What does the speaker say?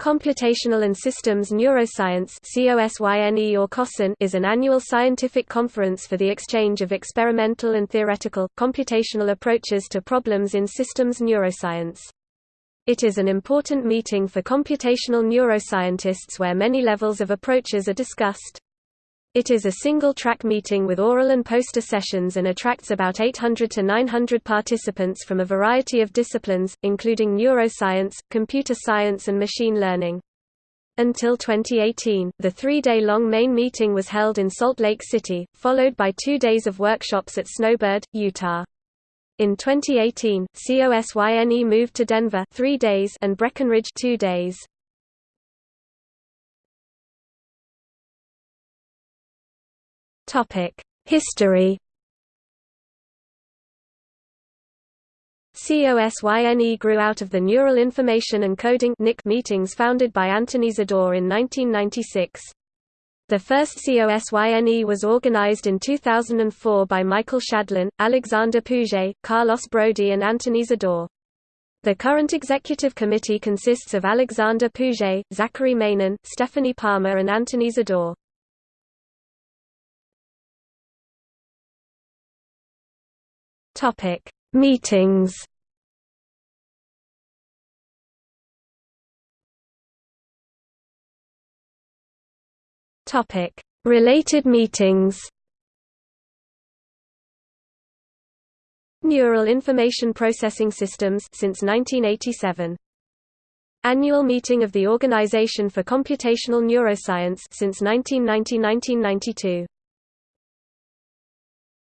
Computational and Systems Neuroscience or is an annual scientific conference for the exchange of experimental and theoretical, computational approaches to problems in systems neuroscience. It is an important meeting for computational neuroscientists where many levels of approaches are discussed. It is a single-track meeting with oral and poster sessions and attracts about 800 to 900 participants from a variety of disciplines, including neuroscience, computer science and machine learning. Until 2018, the three-day-long main meeting was held in Salt Lake City, followed by two days of workshops at Snowbird, Utah. In 2018, COSYNE moved to Denver three days and Breckenridge two days. History COSYNE grew out of the Neural Information and Coding meetings founded by Anthony Zador in 1996. The first COSYNE was organized in 2004 by Michael Shadlen, Alexander Pouget, Carlos Brody and Anthony Zador. The current executive committee consists of Alexander Pouget, Zachary Mainen, Stephanie Palmer and Anthony Zador. Topic: Meetings. Topic: Related meetings. Neural Information Processing Systems since 1987. Annual meeting of the Organization for Computational Neuroscience since 1990-1992.